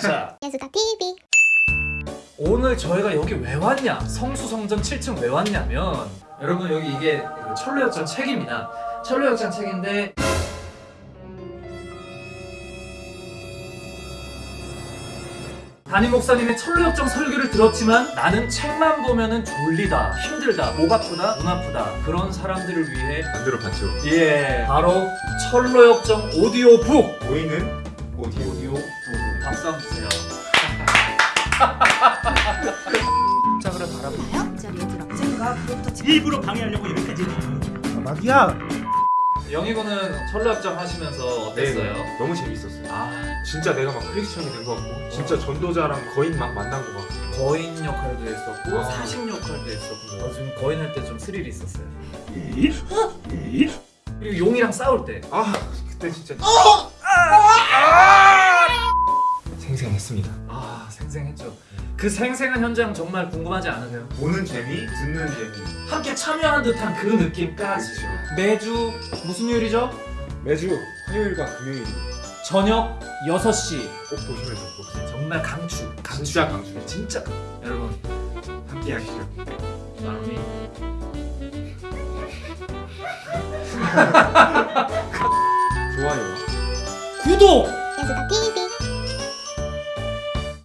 자 예수다 TV 오늘 저희가 여기 왜 왔냐? 성수성전 7층 왜 왔냐면 여러분 여기 이게 그 철로역전 책입니다. 철로역전 책인데 담임 목사님의 철로역정 설교를 들었지만 나는 책만 보면은 졸리다 힘들다 목 아프다 눈 아프다 그런 사람들을 위해 만들어 봤죠. 예 바로 철로역정 오디오북. 보이는 오디오. 오디오 북 박수 한번 주세요 바라보고 이 자리에 들어 일부러 방해하려고 이렇게까지 마귀야 영희군은 철로역정 하시면서 어땠어요? 네, 너무 재밌었어요. 아 진짜 내가 막 크리스천이 된 것 같고, 진짜 전도자랑 거인 막 만난 것 같고. 거인 역할도 했었고 아. 사식 역할도 했었고 어, 지금 거인 할 때 좀 스릴이 있었어요 그리고 용이랑 싸울 때 아, 그때 진짜. 생생했습니다. 아 생생했죠 그 생생한 현장 정말 궁금하지 않으세요? 보는 재미, 듣는 재미. 함께 참여하는 듯한 그 느낌까지 그렇죠. 매주 무슨 요일이죠? 매주 화요일과 금요일 저녁 6시 꼭 보시면 같아요. 정말 강추 강추 진짜 강추. 진짜 강추. 여러분 함께 하시죠. 마음이 좋아요와 구독! TV